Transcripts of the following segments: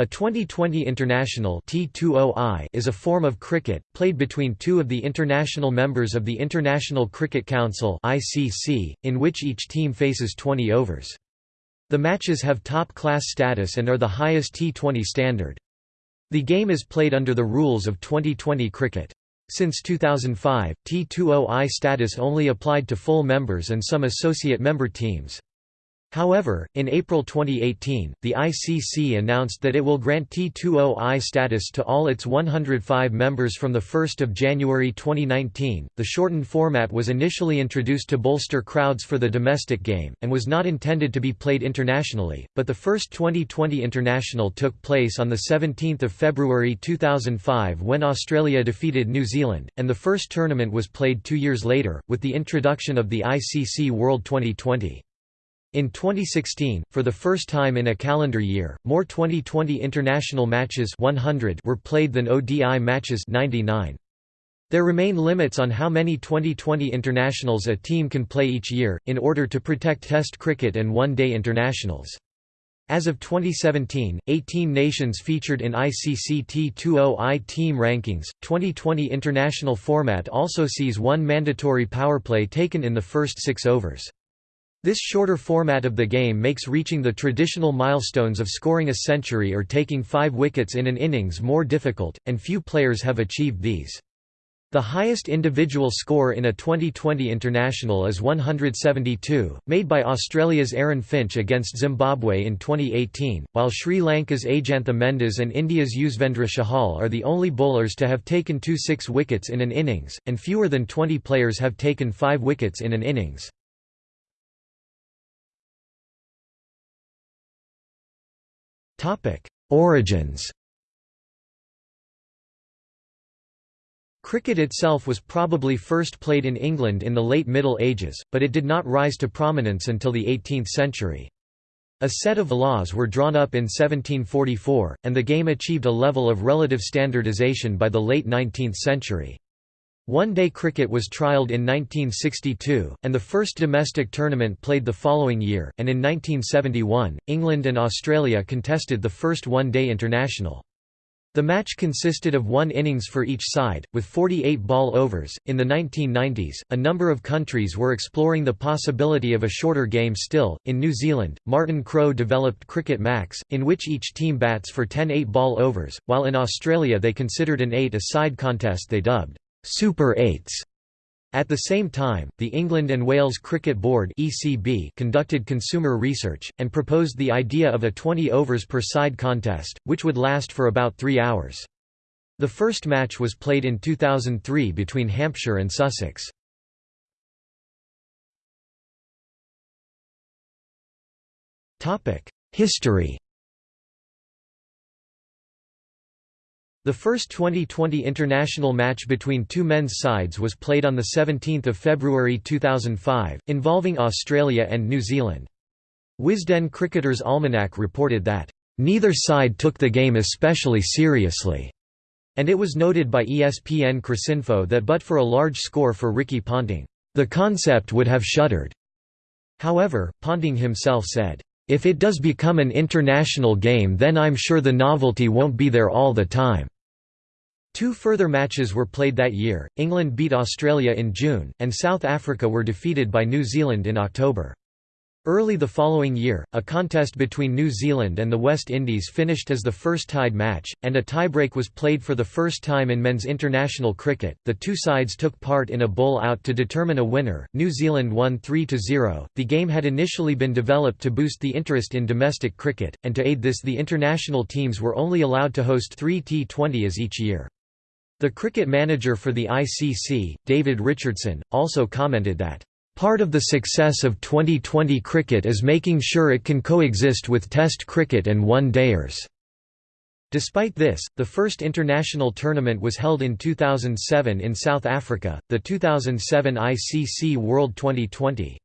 A 2020 international T20I is a form of cricket, played between two of the international members of the International Cricket Council (ICC), in which each team faces 20 overs. The matches have top-class status and are the highest T20 standard. The game is played under the rules of 2020 cricket. Since 2005, T20I status only applied to full members and some associate member teams. However, in April 2018, the ICC announced that it will grant T20I status to all its 105 members from 1 January 2019. The shortened format was initially introduced to bolster crowds for the domestic game, and was not intended to be played internationally, but the first 2020 international took place on 17 February 2005 when Australia defeated New Zealand, and the first tournament was played two years later, with the introduction of the ICC World Twenty20. In 2016, for the first time in a calendar year, more 2020 international matches 100 were played than ODI matches 99. There remain limits on how many 2020 internationals a team can play each year, in order to protect Test cricket and one-day internationals. As of 2017, 18 nations featured in ICC T20I team rankings. 2020 international format also sees one mandatory powerplay taken in the first six overs. This shorter format of the game makes reaching the traditional milestones of scoring a century or taking five wickets in an innings more difficult, and few players have achieved these. The highest individual score in a 2020 international is 172, made by Australia's Aaron Finch against Zimbabwe in 2018, while Sri Lanka's Ajantha Mendis and India's Yuzvendra Chahal are the only bowlers to have taken two six wickets in an innings, and fewer than 20 players have taken five wickets in an innings. Origins Cricket itself was probably first played in England in the late Middle Ages, but it did not rise to prominence until the 18th century. A set of laws were drawn up in 1744, and the game achieved a level of relative standardisation by the late 19th century. One-day cricket was trialled in 1962, and the first domestic tournament played the following year, and in 1971, England and Australia contested the first one-day international. The match consisted of one innings for each side, with 48 ball overs. In the 1990s, a number of countries were exploring the possibility of a shorter game still. In New Zealand, Martin Crowe developed Cricket Max, in which each team bats for 10 8 ball overs, while in Australia they considered an 8 a side contest they dubbed Super 8s. At the same time, the England and Wales Cricket Board (ECB) conducted consumer research and proposed the idea of a 20 overs per side contest, which would last for about 3 hours. The first match was played in 2003 between Hampshire and Sussex. Topic: History The first 2020 international match between two men's sides was played on 17 February 2005, involving Australia and New Zealand. Wisden Cricketer's Almanack reported that, "...neither side took the game especially seriously." And it was noted by ESPN Cricinfo that but for a large score for Ricky Ponting, "...the concept would have shuddered." However, Ponting himself said, if it does become an international game then I'm sure the novelty won't be there all the time." Two further matches were played that year, England beat Australia in June, and South Africa were defeated by New Zealand in October. Early the following year, a contest between New Zealand and the West Indies finished as the first tied match, and a tiebreak was played for the first time in men's international cricket. The two sides took part in a bowl out to determine a winner. New Zealand won 3 0. The game had initially been developed to boost the interest in domestic cricket, and to aid this, the international teams were only allowed to host three T20s each year. The cricket manager for the ICC, David Richardson, also commented that Part of the success of 2020 cricket is making sure it can coexist with Test cricket and one-dayers. Despite this, the first international tournament was held in 2007 in South Africa, the 2007 ICC World Twenty20.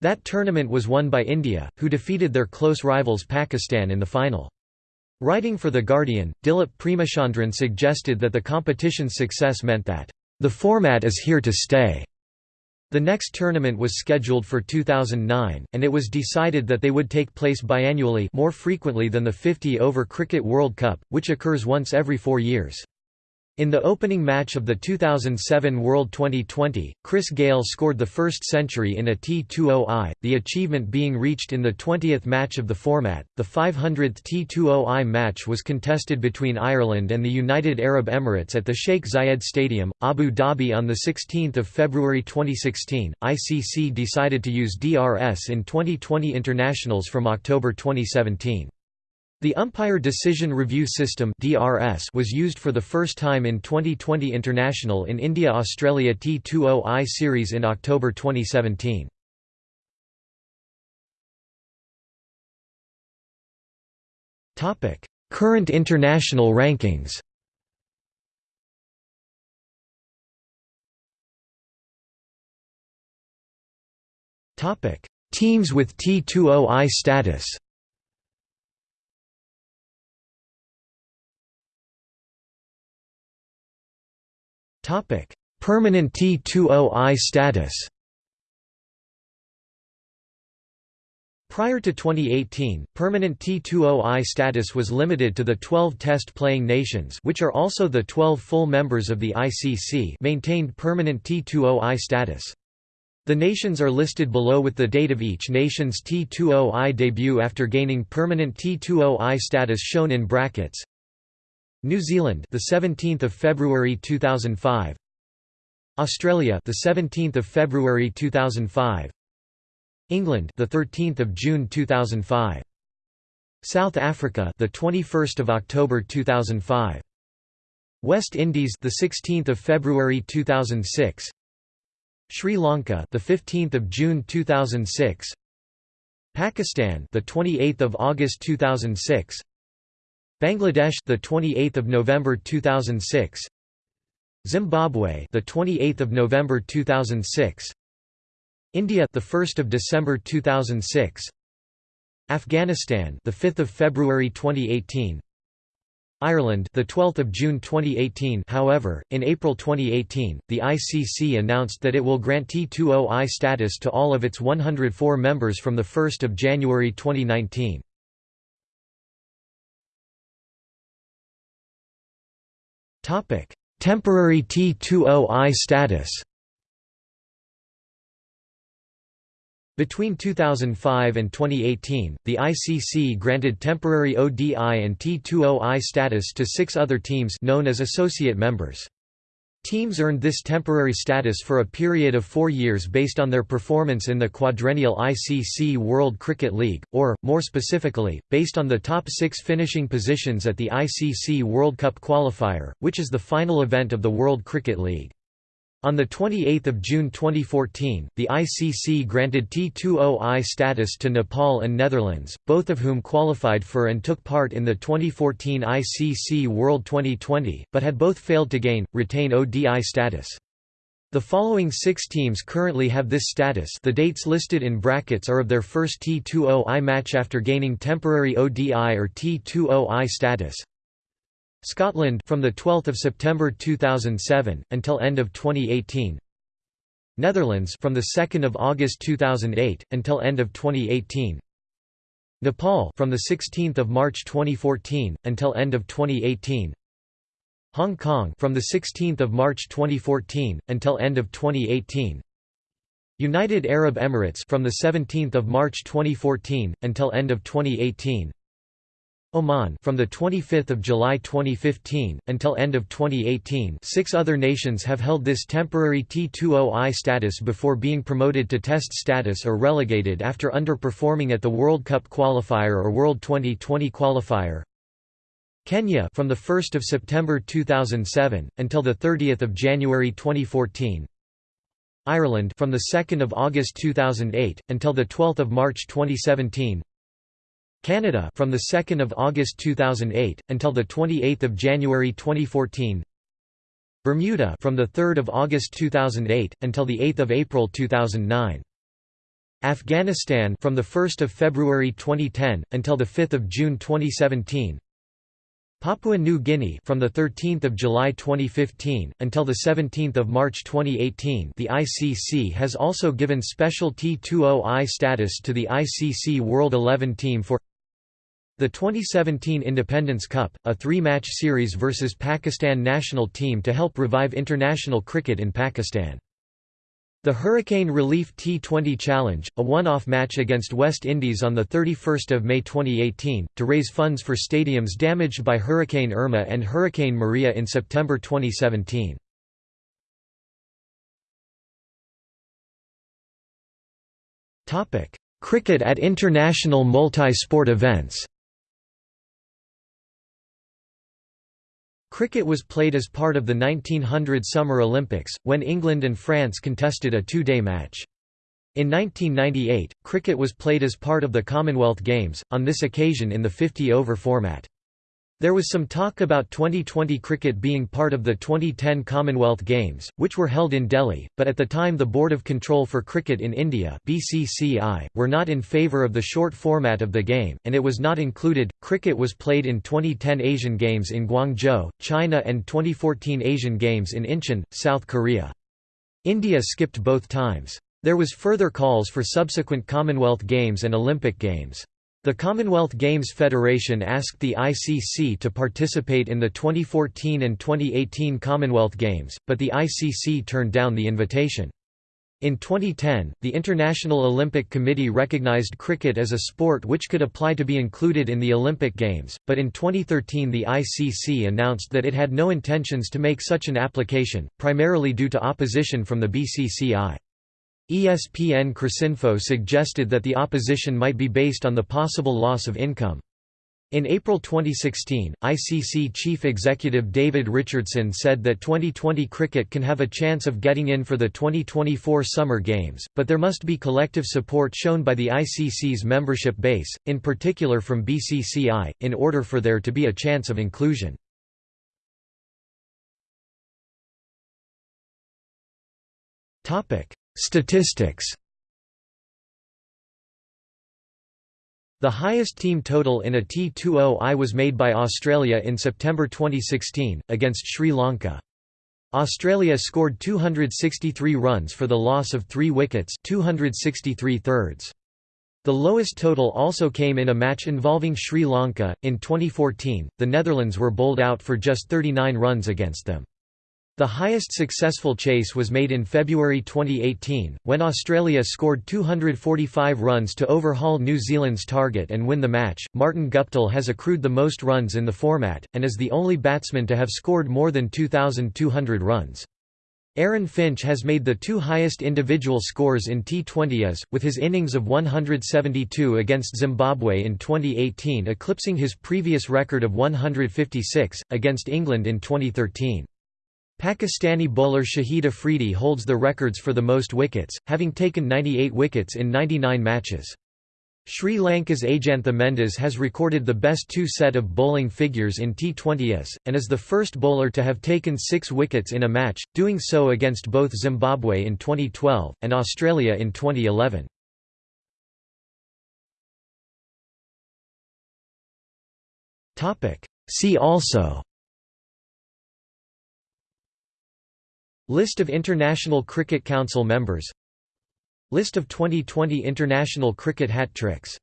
That tournament was won by India, who defeated their close rivals Pakistan in the final. Writing for The Guardian, Dileep Premachandran suggested that the competition's success meant that, "...the format is here to stay." The next tournament was scheduled for 2009, and it was decided that they would take place biannually more frequently than the 50-over Cricket World Cup, which occurs once every four years. In the opening match of the 2007 World Twenty20, Chris Gayle scored the first century in a T20I, the achievement being reached in the 20th match of the format. The 500th T20I match was contested between Ireland and the United Arab Emirates at the Sheikh Zayed Stadium, Abu Dhabi on 16 February 2016. ICC decided to use DRS in 2020 internationals from October 2017. The Umpire Decision Review System was used for the first time in 2020 International in India-Australia T20I series in October 2017. Current international rankings Teams with T20I status Permanent T20I status. Prior to 2018, permanent T20I status was limited to the 12 test-playing nations which are also the 12 full members of the ICC maintained permanent T20I status. The nations are listed below with the date of each nation's T20I debut after gaining permanent T20I status shown in brackets. New Zealand, the 17th of February 2005. Australia, the 17th of February 2005. England, the 13th of June 2005. South Africa, the 21st of October 2005. West Indies, the 16th of February 2006. Sri Lanka, the 15th of June 2006. Pakistan, the 28th of August 2006. Bangladesh the 28th of November 2006 Zimbabwe the 28th of November 2006 India the 1st of December 2006 Afghanistan the 5th of February 2018 Ireland the 12th of June 2018 However in April 2018 the ICC announced that it will grant T20I status to all of its 104 members from the 1st of January 2019 Topic: Temporary T20I status. Between 2005 and 2018, the ICC granted temporary ODI and T20I status to six other teams known as associate members. Teams earned this temporary status for a period of four years based on their performance in the quadrennial ICC World Cricket League, or, more specifically, based on the top six finishing positions at the ICC World Cup qualifier, which is the final event of the World Cricket League. On 28 June 2014, the ICC granted T20I status to Nepal and Netherlands, both of whom qualified for and took part in the 2014 ICC World Twenty20, but had both failed to gain, retain ODI status. The following six teams currently have this status the dates listed in brackets are of their first T20I match after gaining temporary ODI or T20I status. Scotland from the 12th of September 2007 until end of 2018. Netherlands from the 2nd of August 2008 until end of 2018. Nepal from the 16th of March 2014 until end of 2018. Hong Kong from the 16th of March 2014 until end of 2018. United Arab Emirates from the 17th of March 2014 until end of 2018. Oman from the 25th of July 2015 until end of 2018 six other nations have held this temporary T20I status before being promoted to test status or relegated after underperforming at the World Cup qualifier or World Twenty20 qualifier. Kenya from the 1st of September 2007 until the 30th of January 2014 Ireland from the 2nd of August 2008 until the 12th of March 2017 Canada from the 2nd of August 2008 until the 28th of January 2014 Bermuda from the 3rd of August 2008 until the 8th of April 2009 Afghanistan from the 1st of February 2010 until the 5th of June 2017 Papua New Guinea from the 13th of July 2015 until the 17th of March 2018 the ICC has also given special T20I status to the ICC World 11 team for the 2017 Independence Cup, a three-match series versus Pakistan national team to help revive international cricket in Pakistan. The Hurricane Relief T20 Challenge, a one-off match against West Indies on 31 May 2018, to raise funds for stadiums damaged by Hurricane Irma and Hurricane Maria in September 2017. Cricket at international multi-sport events Cricket was played as part of the 1900 Summer Olympics, when England and France contested a two-day match. In 1998, cricket was played as part of the Commonwealth Games, on this occasion in the 50-over format. There was some talk about 2020 cricket being part of the 2010 Commonwealth Games, which were held in Delhi, but at the time the Board of Control for Cricket in India (BCCI) were not in favour of the short format of the game, and it was not included. Cricket was played in 2010 Asian Games in Guangzhou, China, and 2014 Asian Games in Incheon, South Korea. India skipped both times. There was further calls for subsequent Commonwealth Games and Olympic Games. The Commonwealth Games Federation asked the ICC to participate in the 2014 and 2018 Commonwealth Games, but the ICC turned down the invitation. In 2010, the International Olympic Committee recognized cricket as a sport which could apply to be included in the Olympic Games, but in 2013 the ICC announced that it had no intentions to make such an application, primarily due to opposition from the BCCI. ESPN Cricinfo suggested that the opposition might be based on the possible loss of income. In April 2016, ICC chief executive David Richardson said that 2020 cricket can have a chance of getting in for the 2024 Summer Games, but there must be collective support shown by the ICC's membership base, in particular from BCCI, in order for there to be a chance of inclusion. Statistics The highest team total in a T20I was made by Australia in September 2016, against Sri Lanka. Australia scored 263 runs for the loss of three wickets 263 thirds. The lowest total also came in a match involving Sri Lanka. In 2014, the Netherlands were bowled out for just 39 runs against them. The highest successful chase was made in February 2018, when Australia scored 245 runs to overhaul New Zealand's target and win the match. Martin Guptill has accrued the most runs in the format, and is the only batsman to have scored more than 2,200 runs. Aaron Finch has made the two highest individual scores in T20s, with his innings of 172 against Zimbabwe in 2018 eclipsing his previous record of 156, against England in 2013. Pakistani bowler Shahid Afridi holds the records for the most wickets, having taken 98 wickets in 99 matches. Sri Lanka's Ajantha Mendis has recorded the best two set of bowling figures in T20s, and is the first bowler to have taken six wickets in a match, doing so against both Zimbabwe in 2012, and Australia in 2011. See also List of International Cricket Council members. List of 2020 international cricket hat tricks